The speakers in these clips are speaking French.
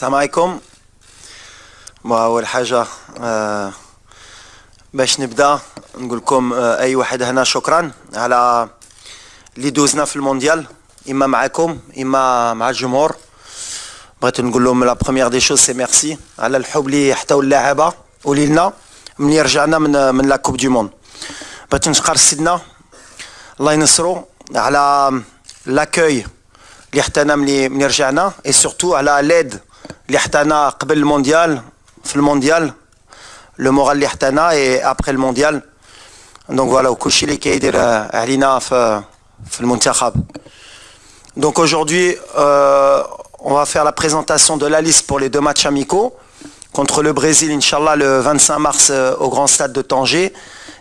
السلام عليكم. اول حاجة آه، باش نبدأ نقول لكم آه، أي واحد هنا شكرا على اللي دوزنا في المونديال إما معكم إما مع الجمهور. بغيت نقول لهم لا بروميير دي شوز سي ميرسي على الحب اللي حتاو اللاعبه ولينا ملي رجعنا من من لا كوب دو موند بغيت نشكر سيدنا الله ينصرو على لاكوي اللي حتانا ملي ملي رجعنا اي سورتو على ليد اللي حتانا قبل المونديال في المونديال لو مورال اللي حتانا اي ابخي المونديال دونك فوالا وكلشي اللي كيدير علينا في في المنتخب Donc aujourd'hui, euh, on va faire la présentation de la liste pour les deux matchs amicaux contre le Brésil, Inch'Allah, le 25 mars euh, au Grand Stade de Tanger.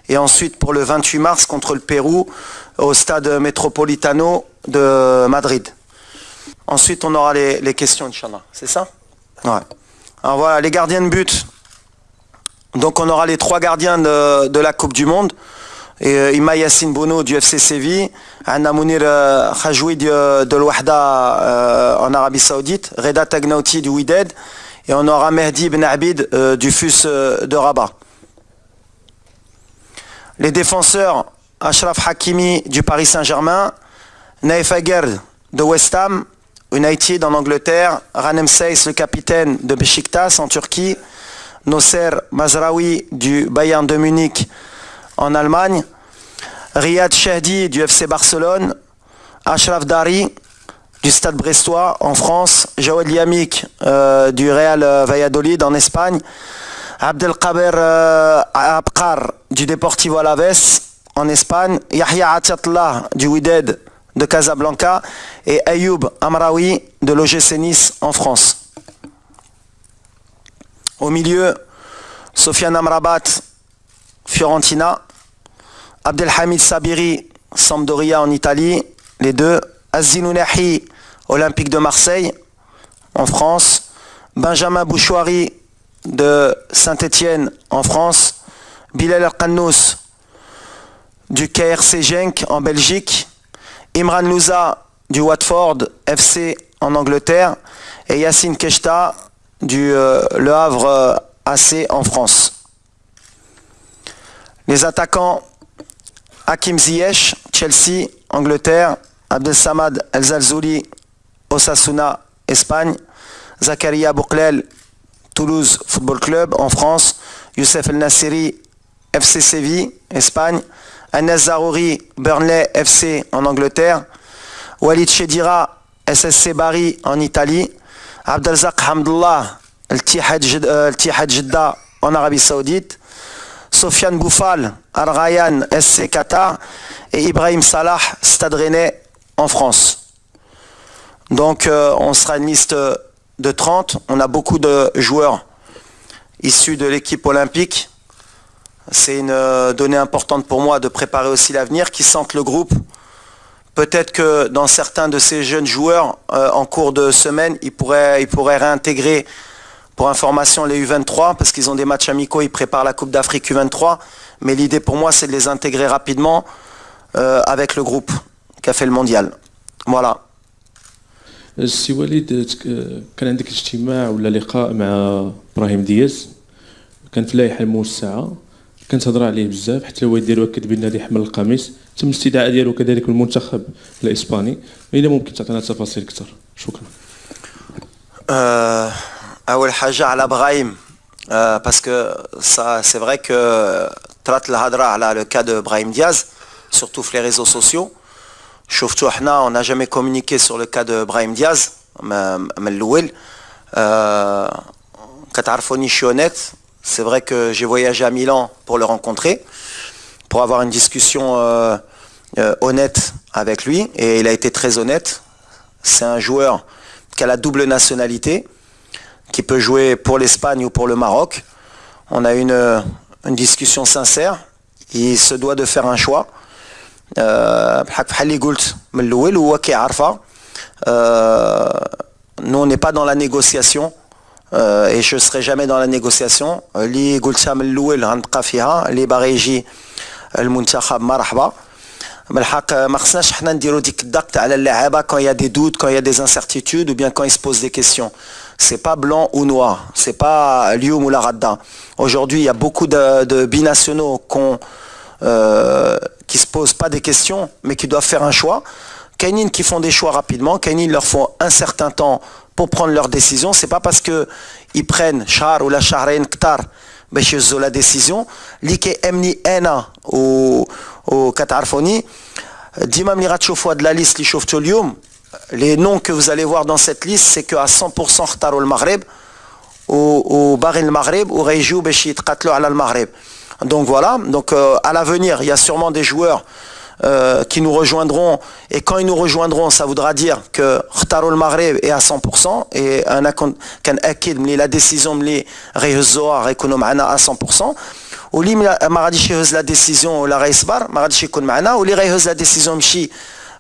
Et ensuite pour le 28 mars contre le Pérou au Stade Metropolitano de Madrid. Ensuite, on aura les, les questions, Inch'Allah. C'est ça Alors voilà, les gardiens de but. Donc on aura les trois gardiens de, la Coupe du Monde. Et euh, Ima du FC Séville, Anna Mounir Khajoui de, l'Ouahda en Arabie Saoudite, Reda Tagnauti du Wydad, et on aura Mehdi Ben Abid euh, du FUS euh, de Rabat. Les défenseurs, Ashraf Hakimi du Paris Saint-Germain, Naif Aguerd de West Ham, United en Angleterre, Ranem Seyss, le capitaine de Besiktas en Turquie, Nosser Mazraoui du Bayern de Munich en Allemagne, Riyad Shahdi du FC Barcelone, Ashraf Dari du Stade Brestois en France, Jawad Yamik euh, du Real Valladolid en Espagne, Abdelkaber euh, Abkar du Deportivo Alaves en Espagne, Yahya Atiatullah du Wydad de Casablanca et Ayoub Amraoui de l'OGC Nice en France. Au milieu, Sofiane Amrabat, Fiorentina, Abdelhamid Sabiri, Sampdoria en Italie, les deux, Azinounahi, Olympique de Marseille en France, Benjamin Bouchouari de Saint-Étienne en France, Bilal El du KRC Genk en Belgique, Imran Louza du Watford FC en Angleterre et Yacine Keshta du euh, Le Havre euh, AC en France. Les attaquants Hakim Ziyech, Chelsea, Angleterre, Abdel Samad El Zalzouli, Osasuna, Espagne, Zakaria Bouklel, Toulouse Football Club en France, Youssef El Nassiri, FC Séville, Espagne, Anas Zarouri, Burnley FC en Angleterre, Walid Chedira, SSC Bari en Italie, Abdelzak Hamdullah, El Tihad Jeddah en Arabie Saoudite, Sofiane Boufal, Al Rayyan SC Qatar et Ibrahim Salah, Stade Rennais en France. Donc euh, on sera une liste de 30. On a beaucoup de joueurs issus de l'équipe olympique. C'est une euh, donnée importante pour moi de préparer aussi l'avenir, qui sentent le groupe. Peut-être que dans certains de ces jeunes joueurs, euh, en cours de semaine, ils pourraient, ils pourraient réintégrer pour information les U23 parce qu'ils ont des matchs amicaux, ils préparent la Coupe d'Afrique U23. Mais l'idée pour moi, c'est de les intégrer rapidement euh, avec le groupe qui a fait le mondial. Voilà. السي وليد تك- كان عندك اجتماع ولا لقاء مع ابراهيم دياز كان في اللائحه الموسعه كانت هضره عليه بزاف حتى الوالد ديالو اكد بان غادي يحمل القميص. تم الاستدعاء ديالو كذلك من المنتخب الإسباني. اذا ممكن تعطينا تفاصيل أكثر. شكرا. Euh, أول حاجة على إبراهيم. euh, parce que ça c'est vrai طرات الهضرة على le cas de Brahim Diaz surtout في les réseaux sociaux. شفتوا إحنا on n'a jamais communiqué sur le cas de Brahim من الأول. euh, كتعرفوني honnête C'est vrai que j'ai voyagé à Milan pour le rencontrer, pour avoir une discussion euh, euh, honnête avec lui, et il a été très honnête. C'est un joueur qui a la double nationalité, qui peut jouer pour l'Espagne ou pour le Maroc. On a une, euh, une discussion sincère. Il se doit de faire un choix. Nous, on n'est pas dans la négociation. euh, et je ne serai jamais dans la négociation. اللي قلتها من الأول غنبقى فيها اللي باغي يجي المنتخب مرحبا. بالحق ما خصناش حنا نديرو ديك الضغط على اللعابه quand il y a des doutes, quand il y a des incertitudes ou bien quand ils se posent des questions. c'est pas blanc ou noir, c'est pas Lyoum ou la Radda. Aujourd'hui, il y a beaucoup de, binationaux euh, qui se posent pas des questions, mais qui doivent faire un choix. Kainin qui font des choix rapidement, Kainin leur faut un certain temps pour prendre leur décision. C'est pas parce que ils prennent char ou la Shahrain Ktar ont la décision. Like emni ena ou au Katarfoni. Dimam liratchofwa de la liste li les noms que vous allez voir dans cette liste, c'est qu'à 100% Khtar le Maghreb, ou Barin le Maghreb, ou Rejou Beshit Katlo al Maghreb. Donc voilà, donc euh, à l'avenir, il y a sûrement des joueurs euh, qui nous rejoindront. Et quand ils nous rejoindront, ça voudra dire que Khtarul Maghreb est à 100% et un kan akid la décision mli rehzoa rekonom à 100%. Ou li maradi la décision la reisbar, maradi kun maana ou li la décision mchi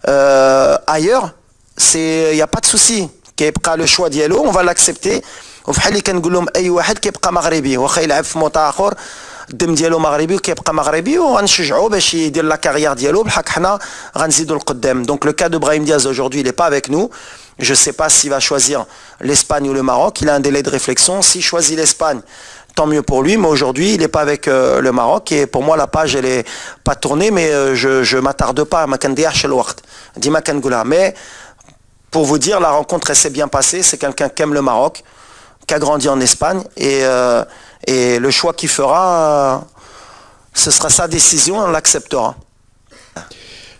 euh, ailleurs, c'est y a pas de souci. كيبقى le choix ديالو on va l'accepter وفي حال اللي كنقول لهم اي واحد كيبقى مغربي واخا يلعب في موطا اخر الدم ديالو مغربي وكيبقى مغربي وغنشجعو باش يدير لا كارير ديالو بحق حنا غنزيدو القدام دونك لو كا دو براهيم دياز aujourd'hui il est pas avec nous je sais pas s'il va choisir l'Espagne ou le Maroc il a un délai de réflexion s'il choisit l'Espagne tant mieux pour lui mais aujourd'hui il n'est pas avec euh, le Maroc et pour moi la page elle est pas tournée mais euh, je je m'attarde pas ما كنديرش الوقت ديما كنقولها mais pour vous dire la rencontre elle s'est bien passée c'est quelqu'un qui aime le Maroc qui a grandi en Espagne et euh, et le choix qu'il fera, ce sera sa décision, on l'acceptera.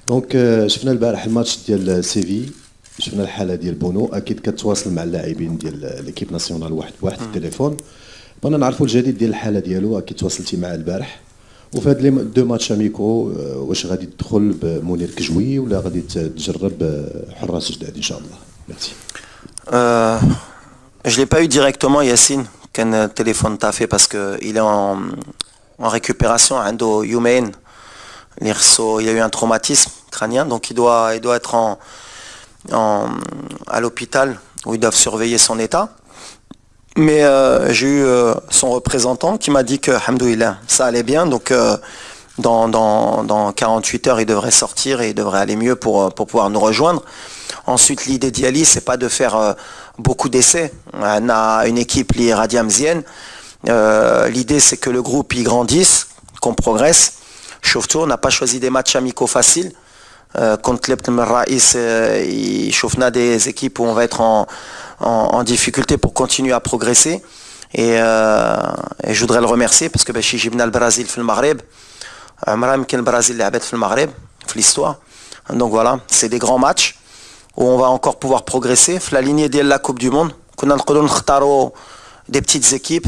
دونك شفنا البارح الماتش ديال سيفي شفنا الحاله ديال بونو اكيد كتواصل مع اللاعبين ديال ليكيب ناسيونال واحد بواحد التليفون بغينا نعرفوا الجديد ديال الحاله ديالو اكيد تواصلتي معاه البارح وفي هاد لي دو ماتش اميكو واش غادي تدخل بمنير كجوي ولا غادي تجرب حراس جداد ان شاء الله ميرسي Je l'ai pas eu directement Yacine qu'un téléphone t'a fait parce qu'il est en, récupération, endo humain. Il y a eu un traumatisme crânien, donc il doit, il doit être en, à l'hôpital où ils doivent surveiller son état. Mais euh, j'ai eu euh, son représentant qui m'a dit que, ça allait bien, donc euh, dans, dans, 48 heures, il devrait sortir et il devrait aller mieux pour, pour pouvoir nous rejoindre. Ensuite, l'idée d'Yali, c'est pas de faire beaucoup d'essais. On a une équipe liée radiamzienne. Euh, l'idée, c'est que le groupe y grandisse, qu'on progresse. Chauvetou, on n'a pas choisi des matchs amicaux faciles. Euh, contre l'Ebn Raïs, euh, il chauffe des équipes où on va être en, difficulté pour continuer à progresser. Et, je voudrais le remercier parce que chez le Brésil fait le Maghreb. le Brésil le Maghreb, l'histoire. Donc voilà, c'est des grands matchs où on va encore pouvoir progresser. La lignée de la Coupe du Monde, qu'on a des petites équipes,